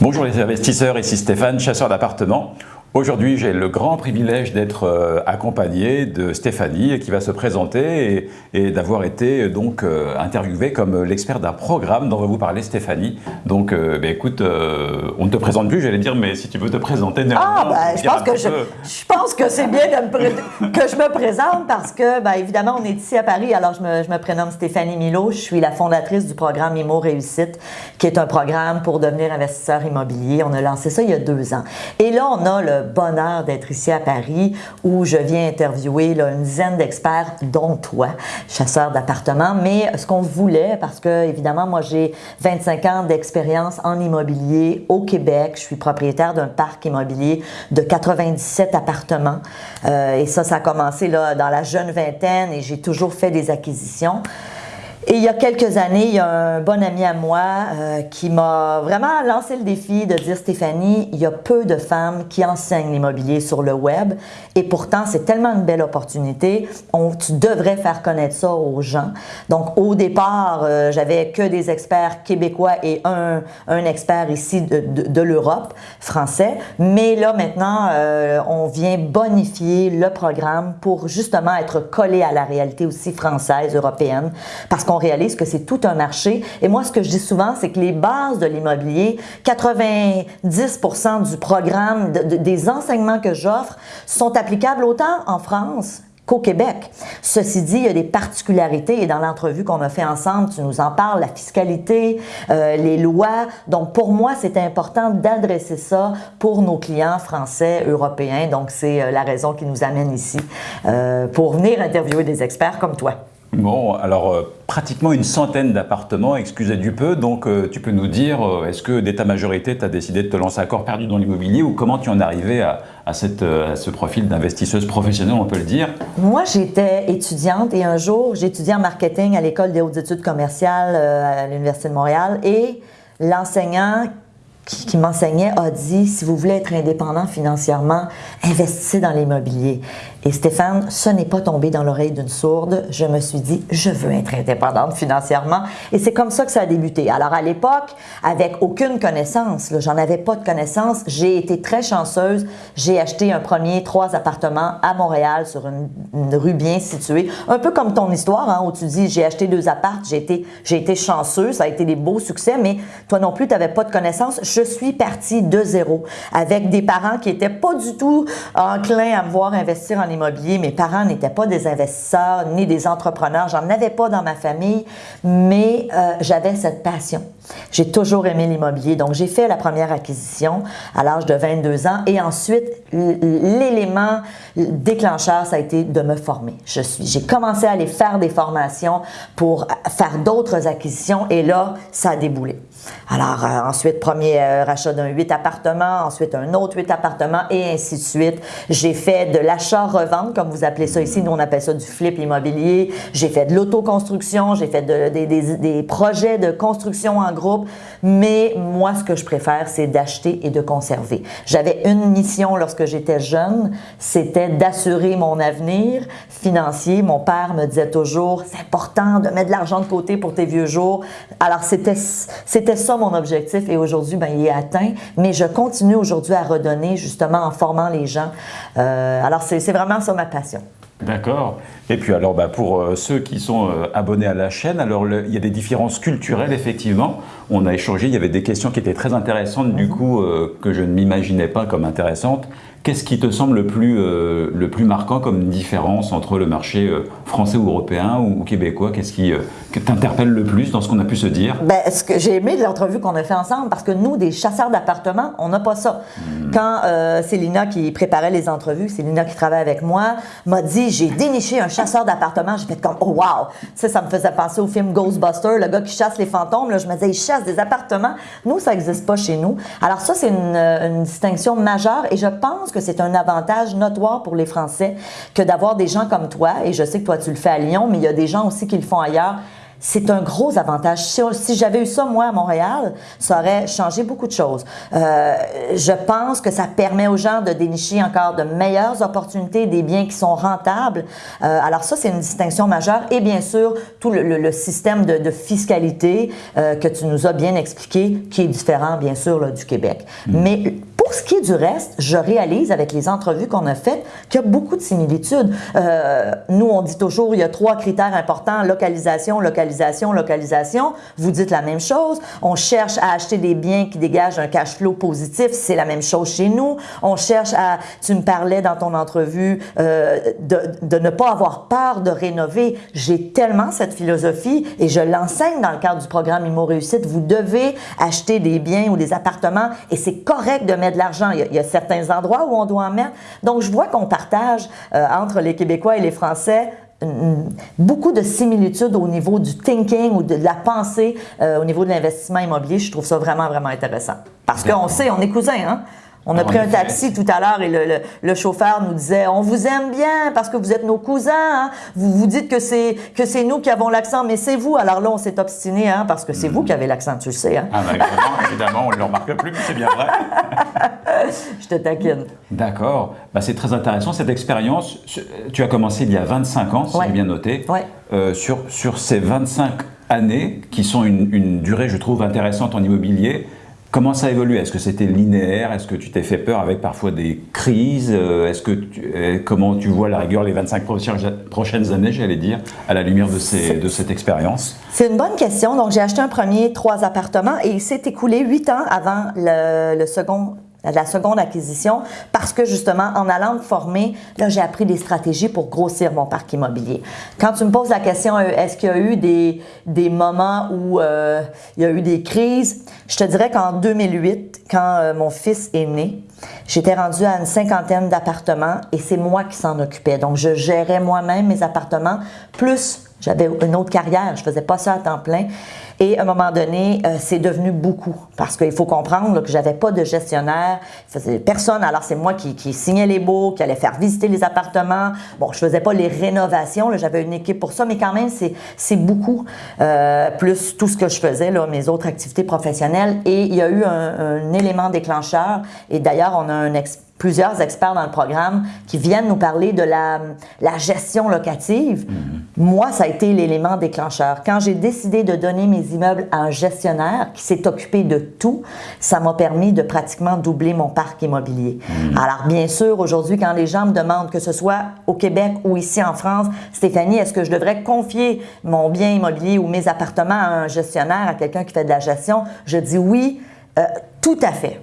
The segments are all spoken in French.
Bonjour les investisseurs, ici Stéphane, chasseur d'appartements. Aujourd'hui, j'ai le grand privilège d'être euh, accompagné de Stéphanie qui va se présenter et, d'avoir été euh, donc euh, interviewée comme l'expert d'un programme dont va vous parler Stéphanie. Donc, ben, écoute, on ne te présente plus, j'allais dire, mais si tu veux te présenter, ah, ben, je, pense que je, je, pense que c'est bien que je me présente parce que, ben, évidemment, on est ici à Paris. Alors, je me, je me prénomme Stéphanie Milo. Je suis la fondatrice du programme IMO Réussite, qui est un programme pour devenir investisseur immobilier. On a lancé ça il y a deux ans. Et là, on a le bonheur d'être ici à Paris où je viens interviewer une dizaine d'experts, dont toi, chasseur d'appartements. Mais ce qu'on voulait, parce que évidemment, moi j'ai 25 ans d'expérience en immobilier au Québec. Je suis propriétaire d'un parc immobilier de 97 appartements. Euh, et ça, ça a commencé là, dans la jeune vingtaine et j'ai toujours fait des acquisitions. Et il y a quelques années, il y a un bon ami à moi euh, qui m'a vraiment lancé le défi de dire Stéphanie, il y a peu de femmes qui enseignent l'immobilier sur le web et pourtant c'est tellement une belle opportunité. On, tu devrais faire connaître ça aux gens. Donc au départ, euh, j'avais que des experts québécois et un, un expert ici de, de, l'Europe, français. Mais là maintenant, euh, on vient bonifier le programme pour justement être collé à la réalité aussi française, européenne, parce qu'on réalise que c'est tout un marché. Et moi, ce que je dis souvent, c'est que les bases de l'immobilier, 90% du programme, des enseignements que j'offre sont applicables autant en France qu'au Québec. Ceci dit, il y a des particularités et dans l'entrevue qu'on a fait ensemble, tu nous en parles, la fiscalité, euh, les lois. Donc pour moi, c'est important d'adresser ça pour nos clients français, européens. Donc c'est euh, la raison qui nous amène ici euh, pour venir interviewer des experts comme toi. Bon, alors euh, pratiquement une centaine d'appartements, excusez du peu, donc euh, tu peux nous dire, euh, est-ce que dès ta majorité, tu as décidé de te lancer à corps perdu dans l'immobilier ou comment tu en es arrivé à, cette, à ce profil d'investisseuse professionnelle, on peut le dire? Moi, j'étais étudiante et un jour, j'étudiais en marketing à l'École des hautes études commerciales à l'Université de Montréal et l'enseignant qui, m'enseignait a dit, si vous voulez être indépendant financièrement, investissez dans l'immobilier. Et Stéphane, ce n'est pas tombé dans l'oreille d'une sourde. Je me suis dit, je veux être indépendante financièrement. Et c'est comme ça que ça a débuté. Alors à l'époque, avec aucune connaissance, j'en avais pas de connaissance, j'ai été très chanceuse. J'ai acheté un premier trois appartements à Montréal sur une, rue bien située. Un peu comme ton histoire, hein, où tu dis, j'ai acheté deux appartes, j'ai été, été chanceux, ça a été des beaux succès, mais toi non plus, tu n'avais pas de connaissance je suis partie de zéro avec des parents qui n'étaient pas du tout enclins à me voir investir en immobilier. Mes parents n'étaient pas des investisseurs ni des entrepreneurs. J'en avais pas dans ma famille, mais euh, j'avais cette passion. J'ai toujours aimé l'immobilier. Donc, j'ai fait la première acquisition à l'âge de 22 ans et ensuite, l'élément déclencheur, ça a été de me former. J'ai commencé à aller faire des formations pour faire d'autres acquisitions et là, ça a déboulé. Alors, euh, ensuite, premier euh, rachat d'un 8 appartements, ensuite un autre 8 appartements et ainsi de suite. J'ai fait de l'achat-revente, comme vous appelez ça ici. Nous, on appelle ça du flip immobilier. J'ai fait de l'autoconstruction, j'ai fait des, des, projets de construction en groupe. Mais moi, ce que je préfère, c'est d'acheter et de conserver. J'avais une mission lorsque j'étais jeune, c'était d'assurer mon avenir financier. Mon père me disait toujours, c'est important de mettre de l'argent de côté pour tes vieux jours. Alors, c'était ça mon objectif et aujourd'hui, ben, il est atteint. Mais je continue aujourd'hui à redonner justement en formant les gens. Euh, alors, c'est vraiment ça ma passion. D'accord. Et puis alors, bah, pour euh, ceux qui sont euh, abonnés à la chaîne, alors il y a des différences culturelles, effectivement. On a échangé, il y avait des questions qui étaient très intéressantes, du mhm. coup, que je ne m'imaginais pas comme intéressantes. Qu'est-ce qui te semble le plus, euh, le plus marquant comme différence entre le marché euh, français ou européen ou, québécois? Qu'est-ce qui euh, t'interpelle le plus dans ce qu'on a pu se dire? Ben, Ce que j'ai aimé de l'entrevue qu'on a fait ensemble, parce que nous, des chasseurs d'appartements, on n'a pas ça. Hmm. Quand Célina qui préparait les entrevues, Célina qui travaille avec moi, m'a dit j'ai déniché un chasseur d'appartements. J'ai fait comme oh wow, ça, ça me faisait penser au film Ghostbusters, le gars qui chasse les fantômes. Là, je me disais il chasse des appartements. Nous, ça n'existe pas chez nous. Alors ça, c'est une, une distinction majeure, et je pense que c'est un avantage notoire pour les Français que d'avoir des gens comme toi, et je sais que toi tu le fais à Lyon, mais il y a des gens aussi qui le font ailleurs, c'est un gros avantage. Si, j'avais eu ça, moi, à Montréal, ça aurait changé beaucoup de choses. Euh, je pense que ça permet aux gens de dénicher encore de meilleures opportunités, des biens qui sont rentables. Euh, alors ça, c'est une distinction majeure. Et bien sûr, tout le, système de, fiscalité euh, que tu nous as bien expliqué, qui est différent, bien sûr, là, du Québec. Mm. Mais pour ce qui est du reste, je réalise avec les entrevues qu'on a faites qu'il y a beaucoup de similitudes. Euh, nous, on dit toujours, il y a trois critères importants, localisation, localisation, localisation. Vous dites la même chose. On cherche à acheter des biens qui dégagent un cash flow positif. C'est la même chose chez nous. On cherche à, tu me parlais dans ton entrevue, euh, de, de ne pas avoir peur de rénover. J'ai tellement cette philosophie et je l'enseigne dans le cadre du programme Immo Réussite. Vous devez acheter des biens ou des appartements et c'est correct de mettre l'argent. Il, y a certains endroits où on doit en mettre. Donc, je vois qu'on partage euh, entre les Québécois et les Français beaucoup de similitudes au niveau du thinking ou de la pensée euh, au niveau de l'investissement immobilier. Je trouve ça vraiment, vraiment intéressant. Parce qu'on sait, on est cousins, hein? On a pris un taxi tout à l'heure et le, chauffeur nous disait On vous aime bien parce que vous êtes nos cousins. Hein. Vous vous dites que c'est que c'est nous qui avons l'accent, mais c'est vous. Alors là, on s'est obstiné hein, parce que c'est vous qui avez l'accent, tu le sais. Hein? Ah ben, évidemment, on ne le remarque plus, mais c'est bien vrai. Je te taquine. D'accord. Bah, c'est très intéressant cette expérience. Tu as commencé il y a 25 ans, si j'ai bien noté. Ouais. Euh, sur, sur ces 25 années, qui sont une, une durée, je trouve, intéressante en immobilier, Comment ça a évolué? Est-ce que c'était linéaire? Est-ce que tu t'es fait peur avec parfois des crises? Euh, Est-ce que euh, comment tu vois la rigueur les 25 prochaines années, j'allais dire, à la lumière de, cette expérience? C'est une bonne question. Donc j'ai acheté un premier trois appartements et il s'est écoulé huit ans avant le second la seconde acquisition, parce que justement, en allant me former, là, j'ai appris des stratégies pour grossir mon parc immobilier. Quand tu me poses la question, euh, est-ce qu'il y a eu des, des moments où euh, il y a eu des crises, je te dirais qu'en 2008, quand euh, mon fils est né, j'étais rendue à une cinquantaine d'appartements et c'est moi qui s'en occupais. Donc, je gérais moi-même mes appartements, plus j'avais une autre carrière, je faisais pas ça à temps plein. Et à un moment donné, euh, c'est devenu beaucoup parce qu'il faut comprendre que j'avais pas de gestionnaire, personne. Alors c'est moi qui, signais les baux, qui allait faire visiter les appartements. Bon, je faisais pas les rénovations, j'avais une équipe pour ça, mais quand même c'est beaucoup euh, plus tout ce que je faisais là, mes autres activités professionnelles. Et il y a eu un, élément déclencheur. Et d'ailleurs, on a plusieurs experts dans le programme qui viennent nous parler de la, gestion locative. Mhm. Moi, ça a été l'élément déclencheur. Quand j'ai décidé de donner mes immeubles à un gestionnaire qui s'est occupé de tout, ça m'a permis de pratiquement doubler mon parc immobilier. Mhm. Alors, bien sûr, aujourd'hui, quand les gens me demandent, que ce soit au Québec ou ici en France, Stéphanie, est-ce que je devrais confier mon bien immobilier ou mes appartements à un gestionnaire, à quelqu'un qui fait de la gestion? Je dis oui. Euh, tout à fait.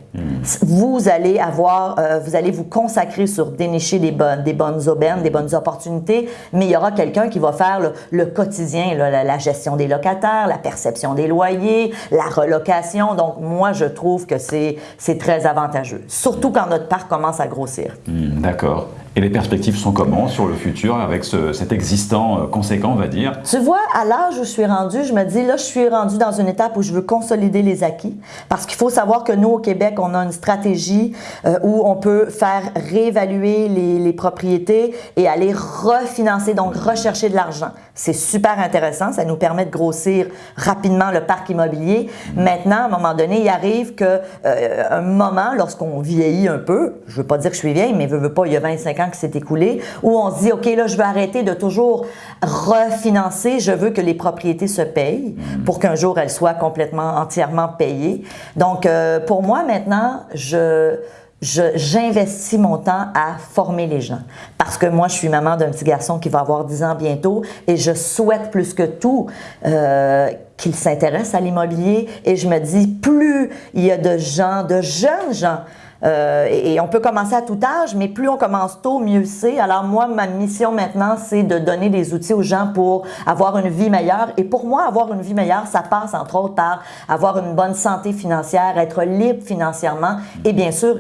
Vous allez avoir, euh, vous allez vous consacrer sur dénicher des bonnes, des bonnes aubaines, des bonnes opportunités, mais il y aura quelqu'un qui va faire le, quotidien, la, gestion des locataires, la perception des loyers, la relocation. Donc, moi, je trouve que c'est très avantageux, surtout quand notre parc commence à grossir. Hmm, d'accord. Et les perspectives sont comment sur le futur avec cet existant euh, conséquent, on va dire? Tu vois, à l'âge où je suis rendue, je me dis, là, je suis rendue dans une étape où je veux consolider les acquis parce qu'il faut savoir que nous, au Québec, on a une stratégie euh, où on peut faire réévaluer les, les, propriétés et aller refinancer, donc rechercher de l'argent. C'est super intéressant, ça nous permet de grossir rapidement le parc immobilier. Maintenant, à un moment donné, il arrive que euh, un moment, lorsqu'on vieillit un peu, je veux pas dire que je suis vieille, mais je veux pas, il y a 25 ans qui s'est écoulé, où on se dit, OK, là, je veux arrêter de toujours refinancer, je veux que les propriétés se payent pour qu'un jour elles soient complètement, entièrement payées. Donc, euh, pour moi, maintenant, je j'investis mon temps à former les gens. Parce que moi, je suis maman d'un petit garçon qui va avoir 10 ans bientôt et je souhaite plus que tout euh, qu'il s'intéresse à l'immobilier. Et je me dis, plus il y a de gens, de jeunes gens, euh, et, on peut commencer à tout âge, mais plus on commence tôt, mieux c'est. Alors moi, ma mission maintenant, c'est de donner des outils aux gens pour avoir une vie meilleure. Et pour moi, avoir une vie meilleure, ça passe entre autres par avoir une bonne santé financière, être libre financièrement et bien sûr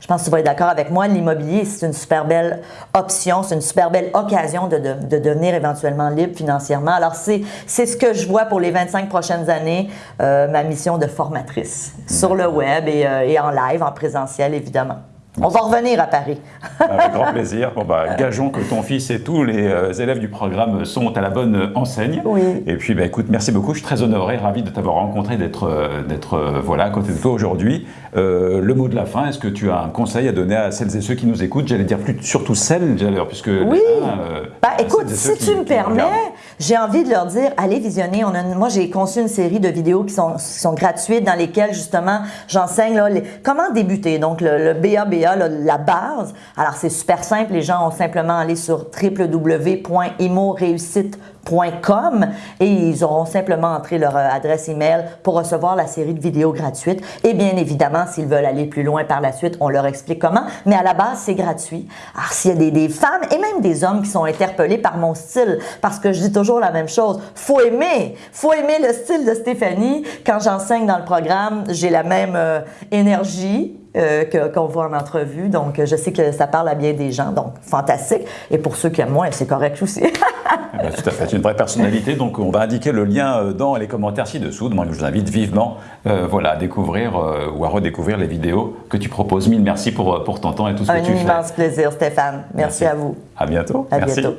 je pense que tu vas être d'accord avec moi, l'immobilier, c'est une super belle option, c'est une super belle occasion de, de, devenir éventuellement libre financièrement. Alors, c'est ce que je vois pour les 25 prochaines années, euh, ma mission de formatrice sur le web et, euh, et en live, en présentiel, évidemment. On va revenir à Paris. Avec grand plaisir. Bon, bah, gageons que ton fils et tous les euh, élèves du programme sont à la bonne enseigne. Oui. Et puis, bah, écoute, merci beaucoup. Je suis très honoré, ravi de t'avoir rencontré, d'être euh, euh, voilà, à côté de toi aujourd'hui. Euh, le mot de la fin, est-ce que tu as un conseil à donner à celles et ceux qui nous écoutent? J'allais dire plus, surtout celles, d'ailleurs, puisque... Oui. euh, à écoute, si tu qui- me qui permets, j'ai envie de leur dire, allez visionner. On a une- moi, j'ai conçu une série de vidéos qui sont, qui sont gratuites dans lesquelles, justement, j'enseigne comment débuter? Donc, le, le La base. Alors, c'est super simple. Les gens ont simplement à aller sur www.imoréussite.com et ils auront simplement entré leur euh, adresse email pour recevoir la série de vidéos gratuites. Et bien évidemment, s'ils veulent aller plus loin par la suite, on leur explique comment. Mais à la base, c'est gratuit. Alors, s'il y a des, des femmes et même des hommes qui sont interpellés par mon style, parce que je dis toujours la même chose, faut aimer, faut aimer le style de Stéphanie. Quand j'enseigne dans le programme, j'ai la même euh, énergie. Euh, qu'on voit en entrevue. Donc, je sais que ça parle à bien des gens. Donc, fantastique. Et pour ceux qui aiment moins, c'est correct aussi. Ben, tout à fait, une vraie personnalité. Donc, on va indiquer le lien euh, dans les commentaires ci-dessous. Donc, je vous invite vivement euh, voilà, à découvrir euh, ou à redécouvrir les vidéos que tu proposes. Mille merci pour, pour ton temps et tout ce Un que tu fais. immense plaisir, Stéphane. Merci, à vous. À bientôt. À merci. bientôt.